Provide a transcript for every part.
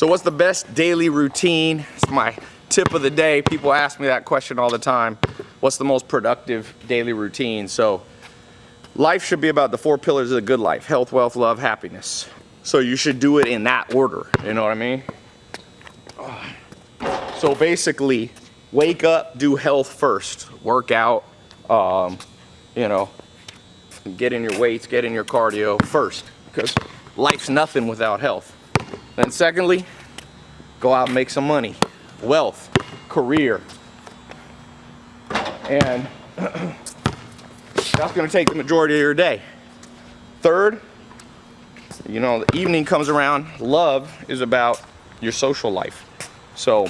So what's the best daily routine? It's my tip of the day. People ask me that question all the time. What's the most productive daily routine? So life should be about the four pillars of the good life. Health, wealth, love, happiness. So you should do it in that order. You know what I mean? So basically, wake up, do health first. Work out, um, you know, get in your weights, get in your cardio first. Because life's nothing without health. Then secondly, go out and make some money, wealth, career. And that's gonna take the majority of your day. Third, you know, the evening comes around, love is about your social life. So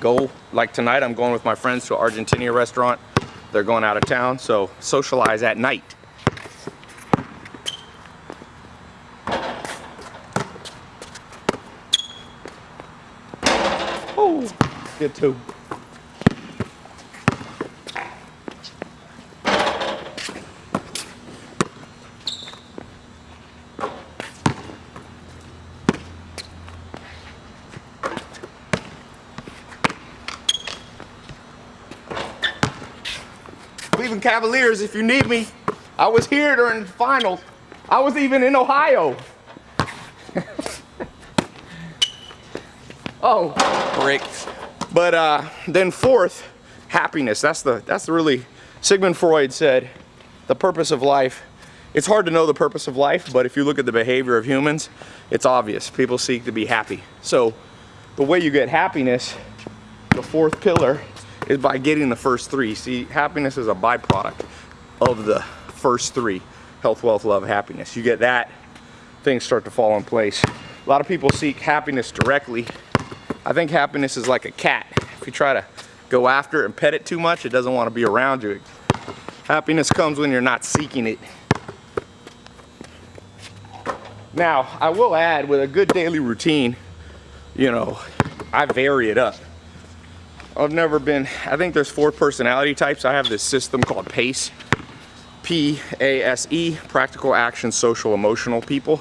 go, like tonight, I'm going with my friends to an Argentina restaurant. They're going out of town, so socialize at night. Good too. Cleveland Cavaliers, if you need me. I was here during the finals. I was even in Ohio. Oh, bricks. But uh, then fourth, happiness. That's the that's the really Sigmund Freud said the purpose of life. It's hard to know the purpose of life, but if you look at the behavior of humans, it's obvious. People seek to be happy. So the way you get happiness, the fourth pillar, is by getting the first three. See, happiness is a byproduct of the first three. Health, wealth, love, happiness. You get that, things start to fall in place. A lot of people seek happiness directly. I think happiness is like a cat. If you try to go after it and pet it too much, it doesn't want to be around you. Happiness comes when you're not seeking it. Now, I will add with a good daily routine, you know, I vary it up. I've never been, I think there's four personality types. I have this system called PACE, P-A-S-E, practical action, social, emotional people.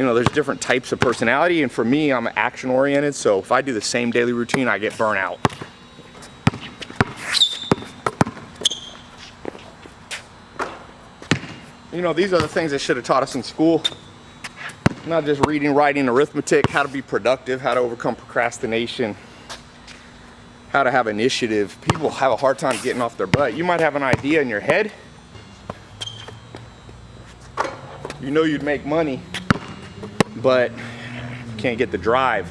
You know, there's different types of personality and for me, I'm action oriented. So if I do the same daily routine, I get burnt out. You know, these are the things they should have taught us in school. Not just reading, writing, arithmetic, how to be productive, how to overcome procrastination, how to have initiative. People have a hard time getting off their butt. You might have an idea in your head. You know you'd make money, but can't get the drive.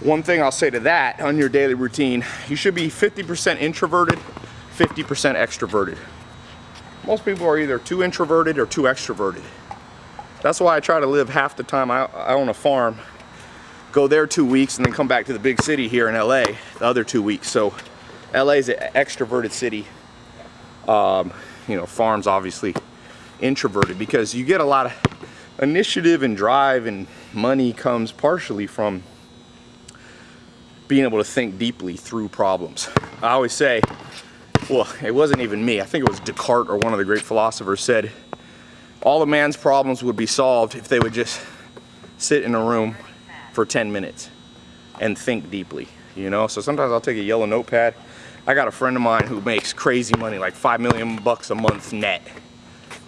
One thing I'll say to that on your daily routine, you should be 50% introverted, 50% extroverted. Most people are either too introverted or too extroverted. That's why I try to live half the time I, I own a farm go there two weeks and then come back to the big city here in LA the other two weeks. So LA is an extroverted city. Um, you know, farms obviously introverted because you get a lot of initiative and drive and money comes partially from being able to think deeply through problems. I always say, well, it wasn't even me. I think it was Descartes or one of the great philosophers said, all of man's problems would be solved if they would just sit in a room for 10 minutes and think deeply, you know? So sometimes I'll take a yellow notepad. I got a friend of mine who makes crazy money, like 5 million bucks a month net.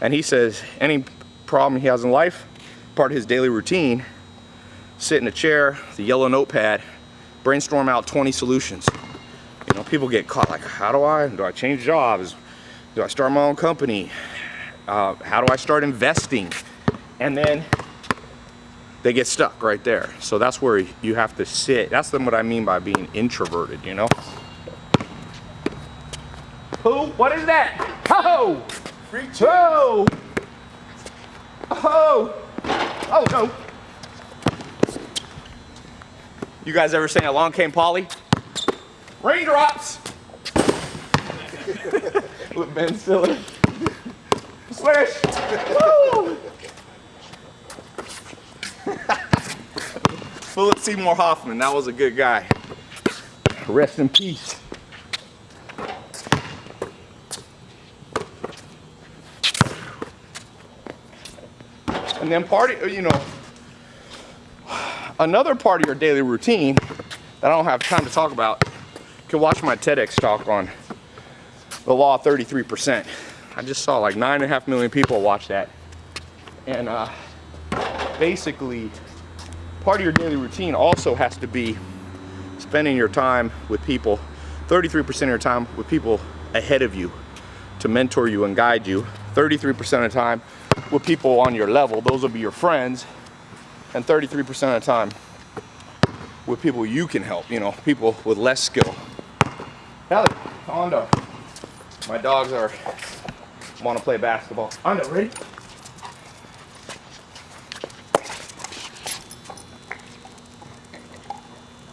And he says any problem he has in life, part of his daily routine, sit in a chair, the yellow notepad, brainstorm out 20 solutions. You know, people get caught like, how do I, do I change jobs? Do I start my own company? Uh, how do I start investing? And then they get stuck right there. So that's where you have to sit. That's what I mean by being introverted, you know? Who? What is that? Ho! Free oh! Oh! Oh no! You guys ever seen Along Came Polly? Raindrops! With Ben Stiller. Swish! Woo! Philip Seymour Hoffman, that was a good guy. Rest in peace. And then party, you know, another part of your daily routine that I don't have time to talk about, you can watch my TEDx talk on the law of 33%. I just saw like nine and a half million people watch that. And uh, basically, part of your daily routine also has to be spending your time with people, 33% of your time with people ahead of you to mentor you and guide you. 33% of the time with people on your level, those will be your friends. And 33% of the time with people you can help, you know, people with less skill. Kelly, Hondo. My dogs are want to play basketball. Hondo, ready?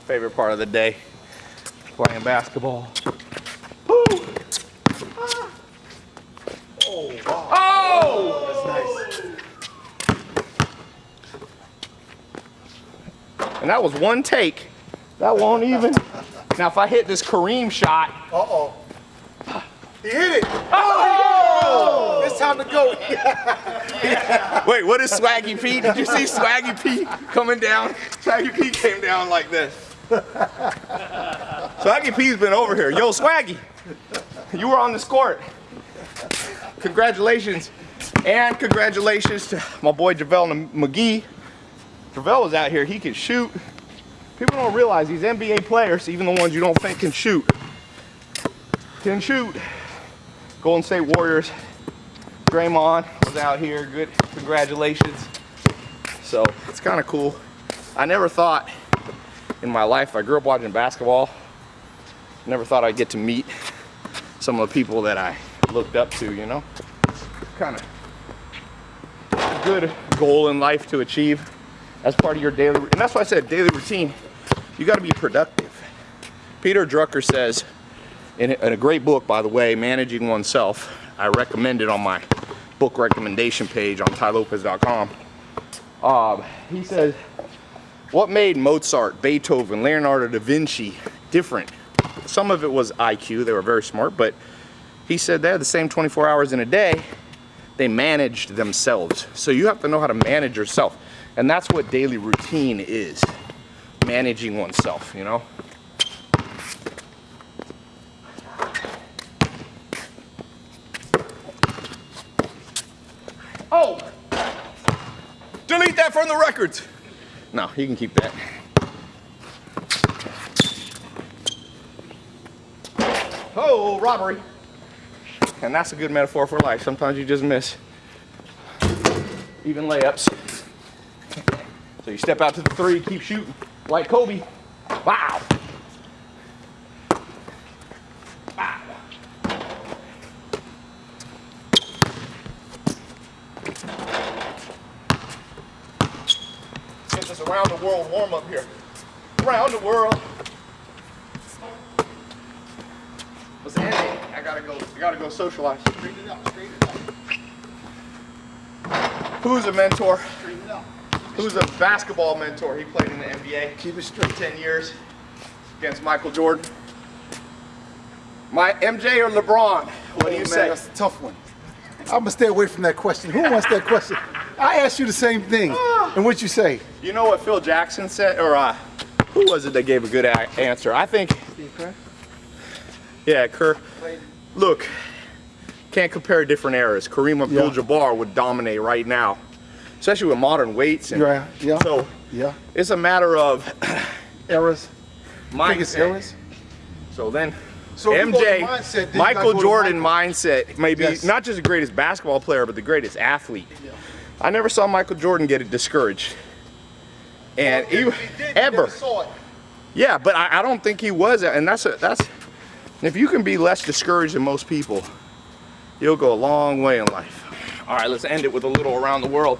Favorite part of the day, playing basketball. Woo! Ah. Oh, wow. Oh! That's nice. And that was one take. That won't even. Now, if I hit this Kareem shot, Uh-oh. He hit it. oh! oh! It's time to go. yeah. Wait, what is Swaggy P? Did you see Swaggy P coming down? Swaggy P came down like this. Swaggy P's been over here. Yo, Swaggy, you were on this court. Congratulations. And congratulations to my boy JaVale McGee. JaVale was out here, he can shoot. People don't realize these NBA players, even the ones you don't think can shoot, can shoot. Golden State Warriors, Draymond was out here, good, congratulations. So it's kind of cool. I never thought in my life, I grew up watching basketball, never thought I'd get to meet some of the people that I looked up to, you know? Kind of good goal in life to achieve as part of your daily, and that's why I said daily routine, you gotta be productive. Peter Drucker says, in a, great book, by the way, Managing Oneself, I recommend it on my book recommendation page on tailopez.com. Um, he says, what made Mozart, Beethoven, Leonardo da Vinci different? Some of it was IQ, they were very smart, but he said they had the same 24 hours in a day, they managed themselves. So you have to know how to manage yourself. And that's what daily routine is, managing oneself, you know? Oh! Delete that from the records. No, you can keep that. Oh, robbery. And that's a good metaphor for life. Sometimes you just miss. Even layups. So you step out to the three, keep shooting like Kobe. Wow. Wow. Get this around the world warm up here. Around the world. What's Andy? I gotta go. I gotta go socialize. Straighten it out. Straighten it out. Who's a mentor? Straighten it. Who's a basketball mentor? He played in the NBA. Keep it straight. 10 years against Michael Jordan. My MJ or LeBron? What do Oh, you man, say? That's a tough one. I'm gonna stay away from that question. Who wants that question? I asked you the same thing. And what'd you say? You know what Phil Jackson said, or uh, who was it that gave a good a- answer? I think, yeah, Kerr. Look, can't compare different eras. Kareem Abdul-Jabbar would dominate right now, especially with modern weights. And Yeah, yeah. So Yeah. it's a matter of Eras. I think it's mindset. eras. So then, So if you go to MJ, mindset, then Michael Jordan Michael. mindset, maybe Yes. not just the greatest basketball player, but the greatest athlete. I never saw Michael Jordan get discouraged. And he, ever. Yeah, but I, I don't think he was, and that's a, that's if you can be less discouraged than most people, you'll go a long way in life. All right, let's end it with a little around the world.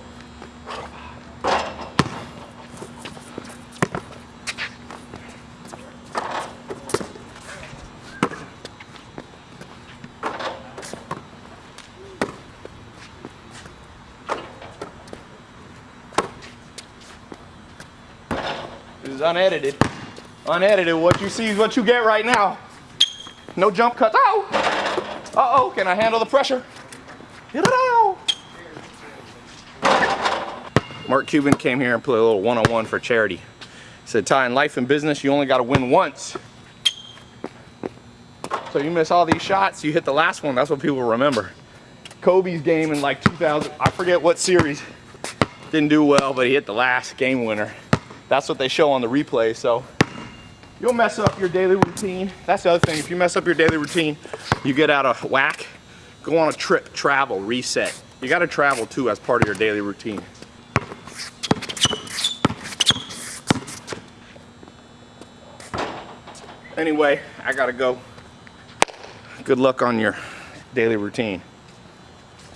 Is unedited. Unedited. What you see is what you get right now. No jump cuts. Oh! Uh-oh, can I handle the pressure? Mark Cuban came here and played a little one-on-one for charity. said, Tai, in life and business, you only got to win once. So you miss all these shots, you hit the last one. That's what people remember. Kobe's game in like 2000, I forget what series, didn't do well, but he hit the last game winner. That's what they show on the replay. So you'll mess up your daily routine. That's the other thing. If you mess up your daily routine, you get out of whack, go on a trip, travel, reset. You got to travel too as part of your daily routine. Anyway, I gotta go. Good luck on your daily routine.